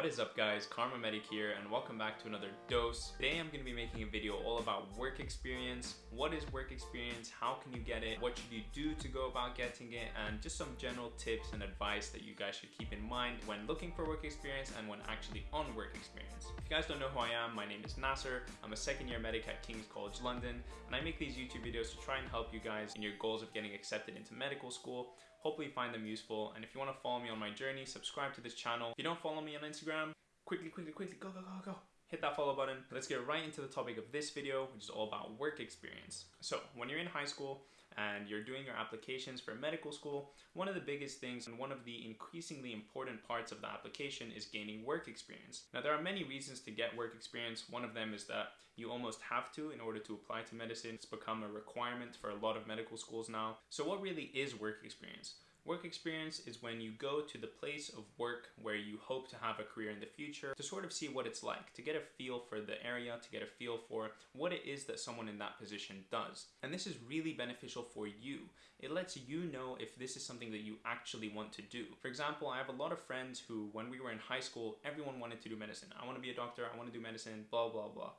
What is up guys, KharmaMedic here and welcome back to another dose. Today I'm going to be making a video all about work experience. What is work experience? How can you get it? What should you do to go about getting it? And just some general tips and advice that you guys should keep in mind when looking for work experience and when actually on work experience. If you guys don't know who I am, my name is Nasser. I'm a second year medic at King's College London and I make these YouTube videos to try and help you guys in your goals of getting accepted into medical school Hopefully you find them useful. And if you want to follow me on my journey, subscribe to this channel. If you don't follow me on Instagram, quickly, quickly, quickly, go, go, go, go. Hit that follow button. Let's get right into the topic of this video, which is all about work experience. So when you're in high school, and you're doing your applications for medical school, one of the biggest things and one of the increasingly important parts of the application is gaining work experience. Now there are many reasons to get work experience. One of them is that you almost have to in order to apply to medicine. It's become a requirement for a lot of medical schools now. So what really is work experience? Work experience is when you go to the place of work where you hope to have a career in the future to sort of see what it's like, to get a feel for the area, to get a feel for what it is that someone in that position does. And this is really beneficial for you. It lets you know if this is something that you actually want to do. For example, I have a lot of friends who, when we were in high school, everyone wanted to do medicine. I want to be a doctor, I want to do medicine, blah, blah, blah.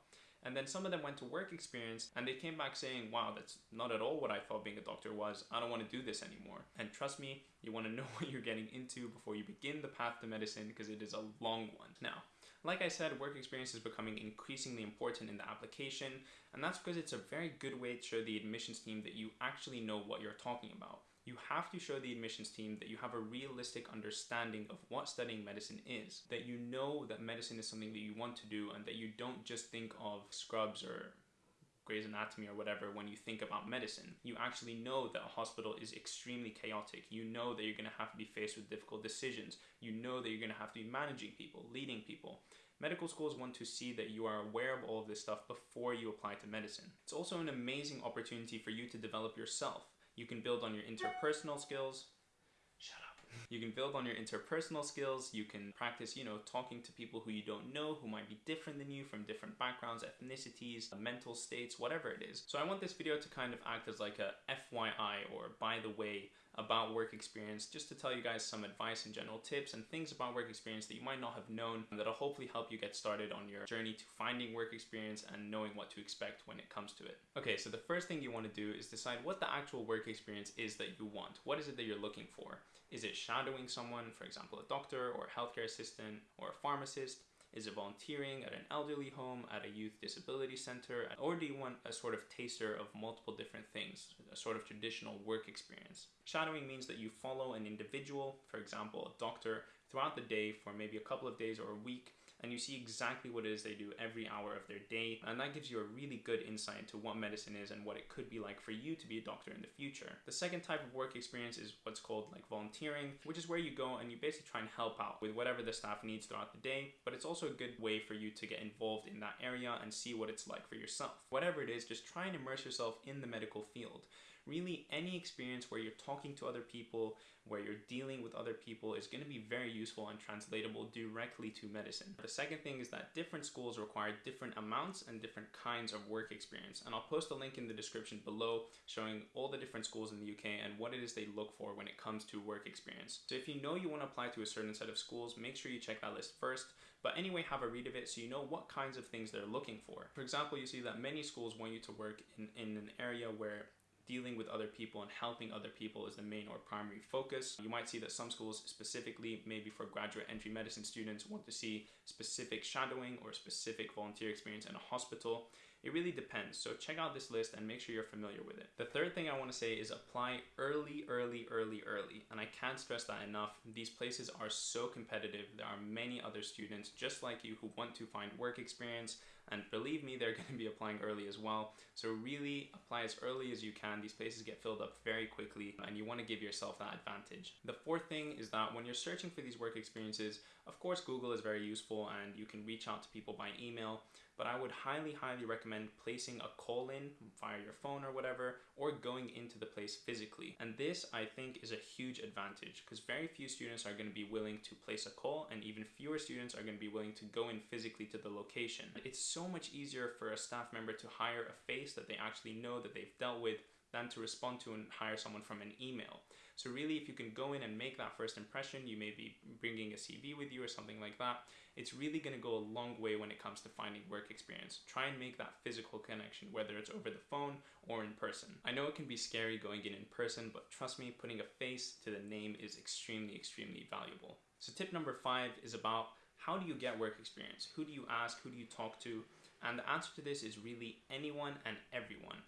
And then some of them went to work experience and they came back saying, wow, that's not at all what I thought being a doctor was. I don't want to do this anymore. And trust me, you want to know what you're getting into before you begin the path to medicine because it is a long one. Now, like I said, work experience is becoming increasingly important in the application, and that's because it's a very good way to show the admissions team that you actually know what you're talking about. You have to show the admissions team that you have a realistic understanding of what studying medicine is, that you know that medicine is something that you want to do and that you don't just think of scrubs or Grey's Anatomy or whatever when you think about medicine. You actually know that a hospital is extremely chaotic. You know that you're going to have to be faced with difficult decisions. You know that you're going to have to be managing people, leading people. Medical schools want to see that you are aware of all of this stuff before you apply to medicine. It's also an amazing opportunity for you to develop yourself. You can build on your interpersonal skills. You can build on your interpersonal skills. You can practice, you know, talking to people who you don't know, who might be different than you from different backgrounds, ethnicities, mental states, whatever it is. So I want this video to kind of act as like a FYI or by the way about work experience just to tell you guys some advice and general tips and things about work experience that you might not have known that'll hopefully help you get started on your journey to finding work experience and knowing what to expect when it comes to it. Okay, so the first thing you want to do is decide what the actual work experience is that you want. What is it that you're looking for? Is it shadowing someone, for example, a doctor or a healthcare assistant or a pharmacist? Is it volunteering at an elderly home, at a youth disability center? Or do you want a sort of taster of multiple different things, a sort of traditional work experience? Shadowing means that you follow an individual, for example, a doctor, throughout the day for maybe a couple of days or a week and you see exactly what it is they do every hour of their day. And that gives you a really good insight into what medicine is and what it could be like for you to be a doctor in the future. The second type of work experience is what's called like volunteering, which is where you go and you basically try and help out with whatever the staff needs throughout the day. But it's also a good way for you to get involved in that area and see what it's like for yourself. Whatever it is, just try and immerse yourself in the medical field really any experience where you're talking to other people, where you're dealing with other people is going to be very useful and translatable directly to medicine. The second thing is that different schools require different amounts and different kinds of work experience. And I'll post a link in the description below showing all the different schools in the UK and what it is they look for when it comes to work experience. So if you know you want to apply to a certain set of schools, make sure you check that list first. But anyway, have a read of it so you know what kinds of things they're looking for. For example, you see that many schools want you to work in, in an area where dealing with other people and helping other people is the main or primary focus. You might see that some schools specifically, maybe for graduate entry medicine students, want to see specific shadowing or specific volunteer experience in a hospital. It really depends, so check out this list and make sure you're familiar with it. The third thing I want to say is apply early, early, early, early. And I can't stress that enough. These places are so competitive. There are many other students just like you who want to find work experience and believe me, they're going to be applying early as well. So really apply as early as you can. These places get filled up very quickly and you want to give yourself that advantage. The fourth thing is that when you're searching for these work experiences, of course, Google is very useful and you can reach out to people by email, but I would highly, highly recommend placing a call in via your phone or whatever, or going into the place physically. And this, I think, is a huge advantage because very few students are going to be willing to place a call and even fewer students are going to be willing to go in physically to the location. It's so much easier for a staff member to hire a face that they actually know that they've dealt with than to respond to and hire someone from an email. So really, if you can go in and make that first impression, you may be bringing a CV with you or something like that. It's really going to go a long way when it comes to finding work experience. Try and make that physical connection, whether it's over the phone or in person. I know it can be scary going in in person, but trust me, putting a face to the name is extremely, extremely valuable. So tip number five is about how do you get work experience? Who do you ask? Who do you talk to? And the answer to this is really anyone and everyone.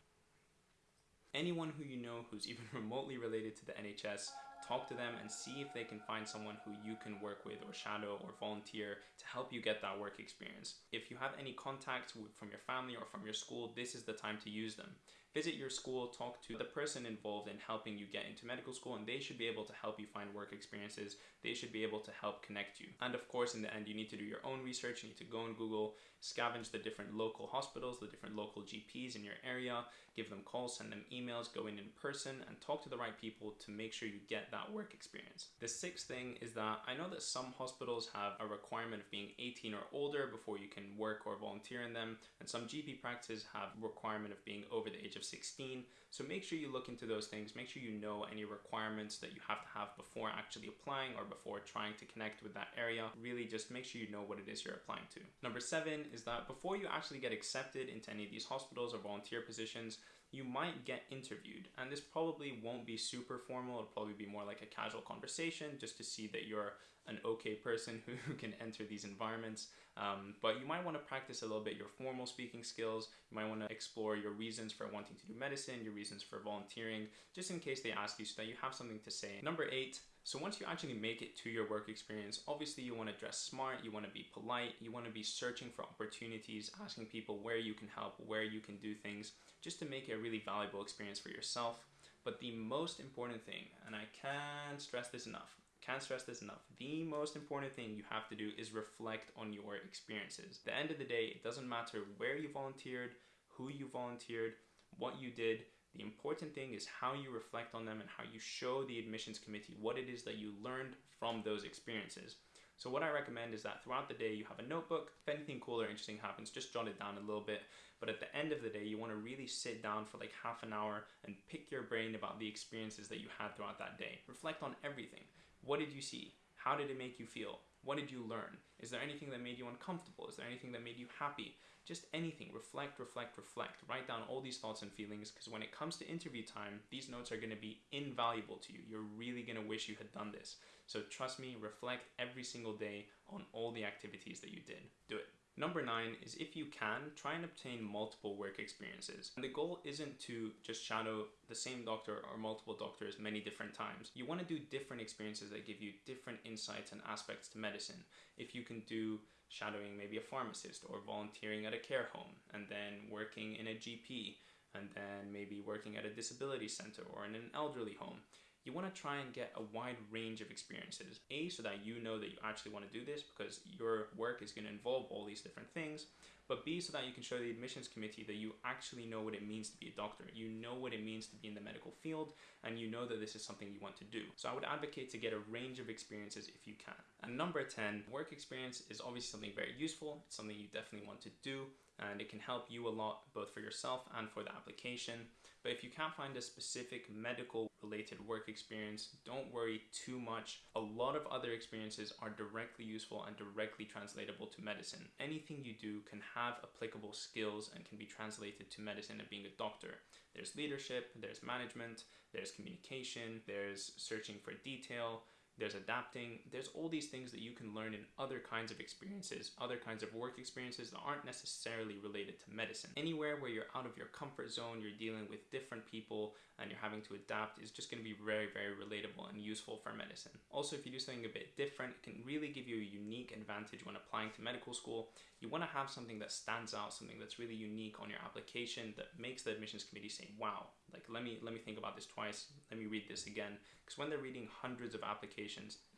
Anyone who you know who's even remotely related to the NHS, talk to them and see if they can find someone who you can work with or shadow or volunteer to help you get that work experience. If you have any contacts from your family or from your school, this is the time to use them. Visit your school, talk to the person involved in helping you get into medical school, and they should be able to help you find work experiences. They should be able to help connect you. And of course, in the end, you need to do your own research. You need to go on Google, scavenge the different local hospitals, the different local GPs in your area, give them calls, send them emails, go in in person, and talk to the right people to make sure you get that work experience. The sixth thing is that I know that some hospitals have a requirement of being 18 or older before you can work or volunteer in them, and some GP practices have requirement of being over the age of 16. So make sure you look into those things. Make sure you know any requirements that you have to have before actually applying or before trying to connect with that area. Really just make sure you know what it is you're applying to. Number seven is that before you actually get accepted into any of these hospitals or volunteer positions, you might get interviewed. And this probably won't be super formal. It'll probably be more like a casual conversation just to see that you're an okay person who can enter these environments. Um, but you might want to practice a little bit your formal speaking skills. You might want to explore your reasons for wanting to do medicine, your reasons for volunteering, just in case they ask you so that you have something to say. Number eight, so once you actually make it to your work experience, obviously you want to dress smart, you want to be polite, you want to be searching for opportunities, asking people where you can help, where you can do things, just to make it a really valuable experience for yourself. But the most important thing, and I can't stress this enough, can't stress this enough. The most important thing you have to do is reflect on your experiences. At the end of the day, it doesn't matter where you volunteered, who you volunteered, what you did. The important thing is how you reflect on them and how you show the admissions committee what it is that you learned from those experiences. So what I recommend is that throughout the day you have a notebook. If anything cool or interesting happens, just jot it down a little bit. But at the end of the day, you want to really sit down for like half an hour and pick your brain about the experiences that you had throughout that day. Reflect on everything. What did you see? How did it make you feel? What did you learn? Is there anything that made you uncomfortable? Is there anything that made you happy? Just anything. Reflect, reflect, reflect. Write down all these thoughts and feelings because when it comes to interview time, these notes are going to be invaluable to you. You're really going to wish you had done this. So trust me, reflect every single day on all the activities that you did. Do it. Number nine is if you can, try and obtain multiple work experiences. And the goal isn't to just shadow the same doctor or multiple doctors many different times. You want to do different experiences that give you different insights and aspects to medicine. If you can do shadowing maybe a pharmacist or volunteering at a care home and then working in a GP and then maybe working at a disability center or in an elderly home you want to try and get a wide range of experiences. A, so that you know that you actually want to do this because your work is going to involve all these different things. But B, so that you can show the admissions committee that you actually know what it means to be a doctor. You know what it means to be in the medical field, and you know that this is something you want to do. So I would advocate to get a range of experiences if you can. And number 10, work experience is obviously something very useful. It's something you definitely want to do, and it can help you a lot both for yourself and for the application. But if you can't find a specific medical related work experience, don't worry too much. A lot of other experiences are directly useful and directly translatable to medicine. Anything you do can have applicable skills and can be translated to medicine and being a doctor. There's leadership, there's management, there's communication, there's searching for detail, there's adapting, there's all these things that you can learn in other kinds of experiences, other kinds of work experiences that aren't necessarily related to medicine. Anywhere where you're out of your comfort zone, you're dealing with different people, and you're having to adapt is just going to be very, very relatable and useful for medicine. Also, if you do something a bit different, it can really give you a unique advantage when applying to medical school. You want to have something that stands out, something that's really unique on your application that makes the admissions committee say, wow, like let me let me think about this twice let me read this again because when they're reading hundreds of applications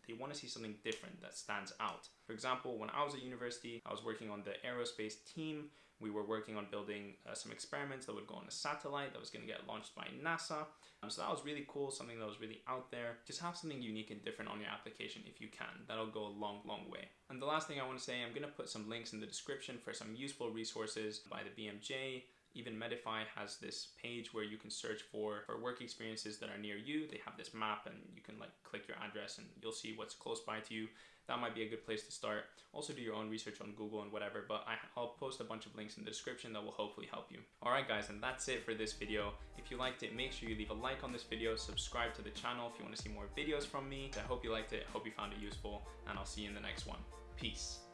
they want to see something different that stands out. For example when i was at university i was working on the aerospace team. We were working on building uh, some experiments that would go on a satellite that was going to get launched by nasa. Um, so that was really cool something that was really out there. Just have something unique and different on your application if you can. That'll go a long long way. And the last thing i want to say i'm going to put some links in the description for some useful resources by the bmj Even Medify has this page where you can search for, for work experiences that are near you. They have this map and you can like click your address and you'll see what's close by to you that might be a good place to start. Also do your own research on Google and whatever, but I, will post a bunch of links in the description that will hopefully help you. Alright guys, and that's it for this video. If you liked it, make sure you leave a like on this video, subscribe to the channel if you want to see more videos from me. I hope you liked it, hope you found it useful, and I'll see you in the next one. Peace.